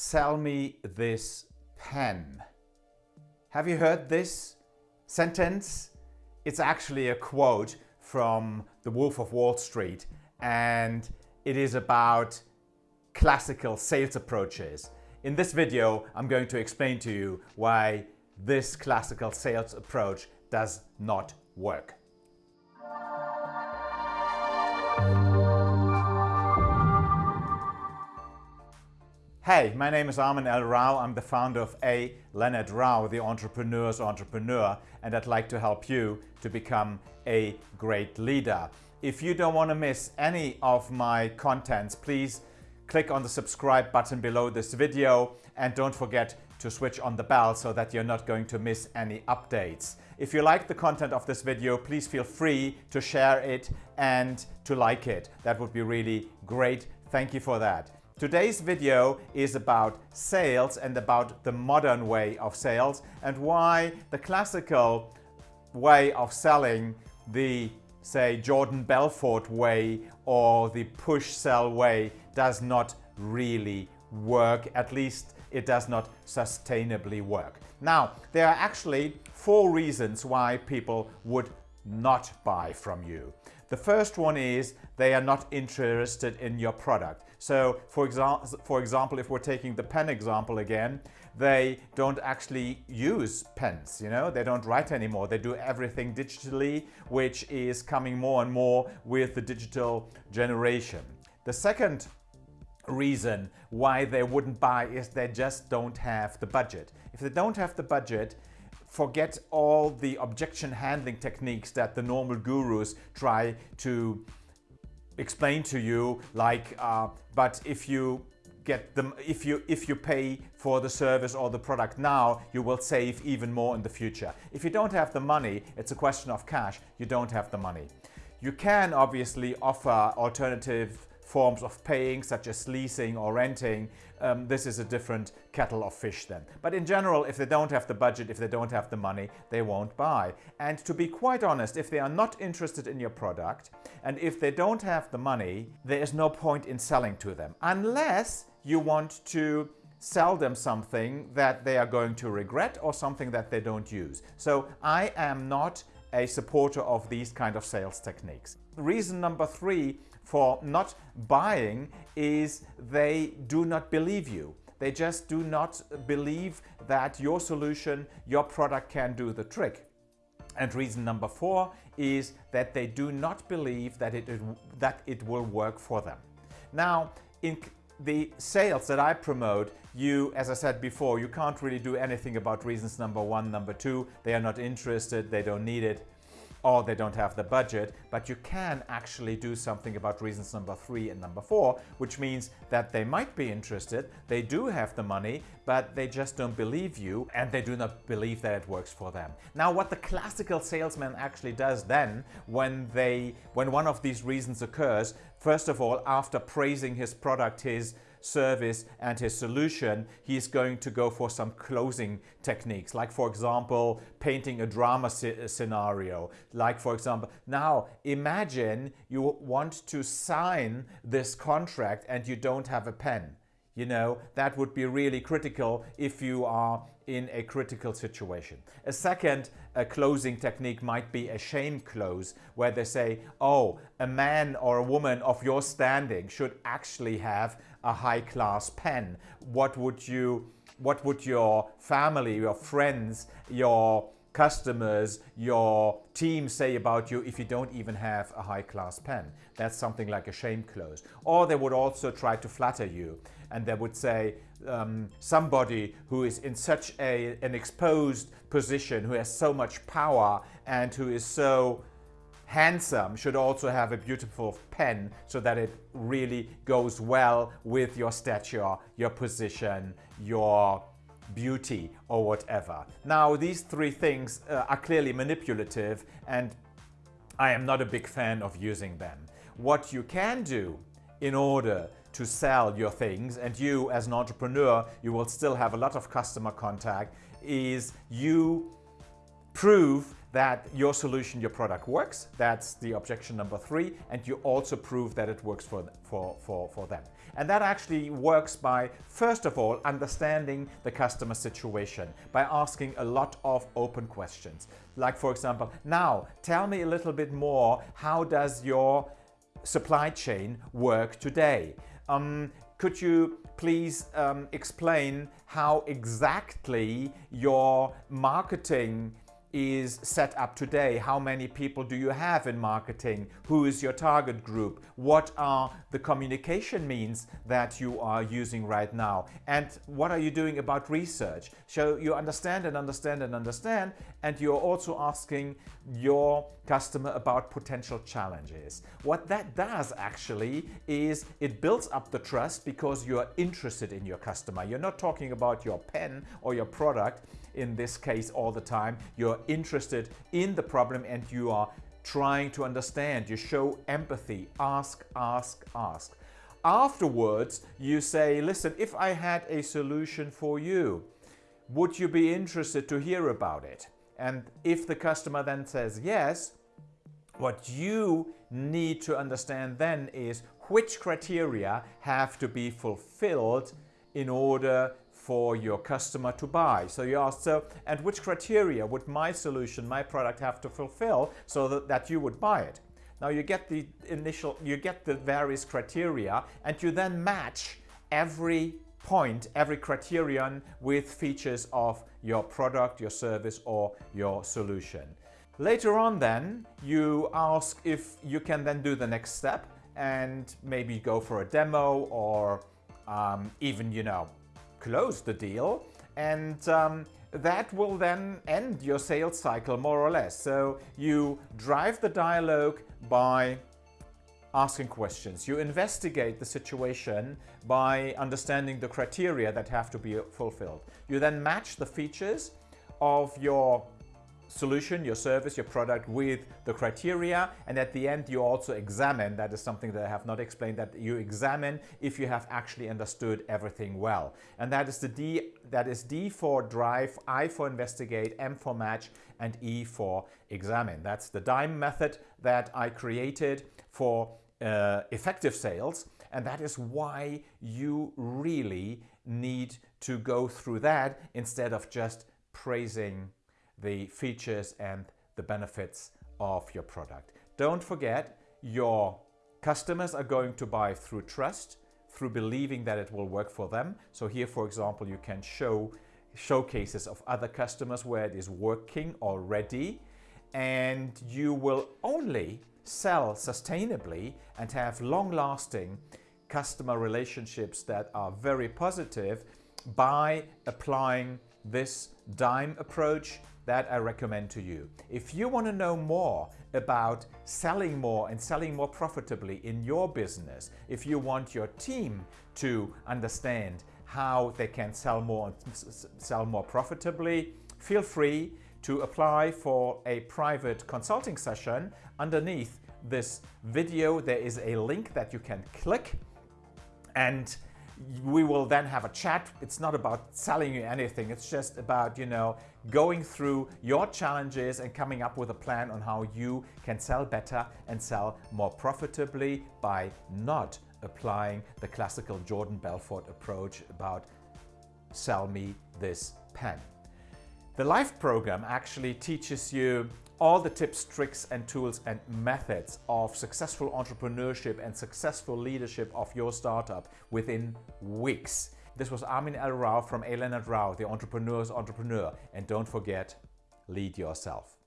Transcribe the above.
sell me this pen. Have you heard this sentence? It's actually a quote from The Wolf of Wall Street and it is about classical sales approaches. In this video, I'm going to explain to you why this classical sales approach does not work. Hey, my name is Armin L. Rao. I'm the founder of A. Leonard Rao, the entrepreneur's entrepreneur, and I'd like to help you to become a great leader. If you don't want to miss any of my contents, please click on the subscribe button below this video and don't forget to switch on the bell so that you're not going to miss any updates. If you like the content of this video, please feel free to share it and to like it. That would be really great. Thank you for that. Today's video is about sales and about the modern way of sales and why the classical way of selling, the say Jordan Belfort way or the push sell way does not really work, at least it does not sustainably work. Now, there are actually four reasons why people would not buy from you. The first one is they are not interested in your product. So for, exa for example, if we're taking the pen example again, they don't actually use pens, you know, they don't write anymore. They do everything digitally, which is coming more and more with the digital generation. The second reason why they wouldn't buy is they just don't have the budget. If they don't have the budget, forget all the objection handling techniques that the normal gurus try to explain to you like uh, but if you get them if you if you pay for the service or the product now you will save even more in the future. If you don't have the money it's a question of cash you don't have the money. You can obviously offer alternative forms of paying such as leasing or renting, um, this is a different kettle of fish then. But in general, if they don't have the budget, if they don't have the money, they won't buy. And to be quite honest, if they are not interested in your product and if they don't have the money, there is no point in selling to them unless you want to sell them something that they are going to regret or something that they don't use. So I am not a supporter of these kind of sales techniques. Reason number three for not buying is they do not believe you. They just do not believe that your solution, your product can do the trick. And reason number four is that they do not believe that it, that it will work for them. Now, in the sales that I promote, you, as I said before, you can't really do anything about reasons number one, number two. They are not interested, they don't need it or they don't have the budget, but you can actually do something about reasons number three and number four, which means that they might be interested, they do have the money, but they just don't believe you and they do not believe that it works for them. Now, what the classical salesman actually does then when they, when one of these reasons occurs, first of all, after praising his product, his service and his solution, he's going to go for some closing techniques, like for example, painting a drama scenario. Like for example, now imagine you want to sign this contract and you don't have a pen. You know, that would be really critical if you are in a critical situation. A second a closing technique might be a shame close where they say, oh, a man or a woman of your standing should actually have a high class pen. What would you, what would your family, your friends, your customers, your team say about you if you don't even have a high-class pen. That's something like a shame close. Or they would also try to flatter you and they would say um, somebody who is in such a, an exposed position, who has so much power and who is so handsome should also have a beautiful pen so that it really goes well with your stature, your position, your beauty or whatever. Now these three things uh, are clearly manipulative and I am not a big fan of using them. What you can do in order to sell your things and you as an entrepreneur you will still have a lot of customer contact is you prove that your solution, your product works. That's the objection number three. And you also prove that it works for, for, for, for them. And that actually works by, first of all, understanding the customer situation, by asking a lot of open questions. Like, for example, now tell me a little bit more, how does your supply chain work today? Um, could you please um, explain how exactly your marketing is set up today? How many people do you have in marketing? Who is your target group? What are the communication means that you are using right now? And what are you doing about research? So you understand and understand and understand and you're also asking your customer about potential challenges. What that does actually is it builds up the trust because you're interested in your customer. You're not talking about your pen or your product in this case all the time. You're interested in the problem and you are trying to understand. You show empathy. Ask, ask, ask. Afterwards, you say, listen, if I had a solution for you, would you be interested to hear about it? And if the customer then says yes, what you need to understand then is which criteria have to be fulfilled in order for your customer to buy. So you ask, so, and which criteria would my solution, my product have to fulfill so that, that you would buy it? Now you get the initial, you get the various criteria and you then match every point, every criterion with features of your product, your service or your solution. Later on then, you ask if you can then do the next step and maybe go for a demo or um, even, you know, close the deal and um, that will then end your sales cycle more or less. So you drive the dialogue by asking questions. You investigate the situation by understanding the criteria that have to be fulfilled. You then match the features of your solution, your service, your product with the criteria. And at the end, you also examine, that is something that I have not explained, that you examine if you have actually understood everything well. And that is the D, that is D for drive, I for investigate, M for match, and E for examine. That's the DIME method that I created for uh, effective sales. And that is why you really need to go through that instead of just praising the features and the benefits of your product. Don't forget, your customers are going to buy through trust, through believing that it will work for them. So here, for example, you can show showcases of other customers where it is working already and you will only sell sustainably and have long-lasting customer relationships that are very positive by applying this DIME approach that I recommend to you. If you want to know more about selling more and selling more profitably in your business, if you want your team to understand how they can sell more and sell more profitably, feel free to apply for a private consulting session. Underneath this video, there is a link that you can click and we will then have a chat. It's not about selling you anything. It's just about, you know, going through your challenges and coming up with a plan on how you can sell better and sell more profitably by not applying the classical Jordan Belfort approach about sell me this pen. The LIFE program actually teaches you all the tips, tricks and tools and methods of successful entrepreneurship and successful leadership of your startup within weeks. This was Armin L. Rao from A. Leonard Rao, the entrepreneur's entrepreneur. And don't forget, lead yourself.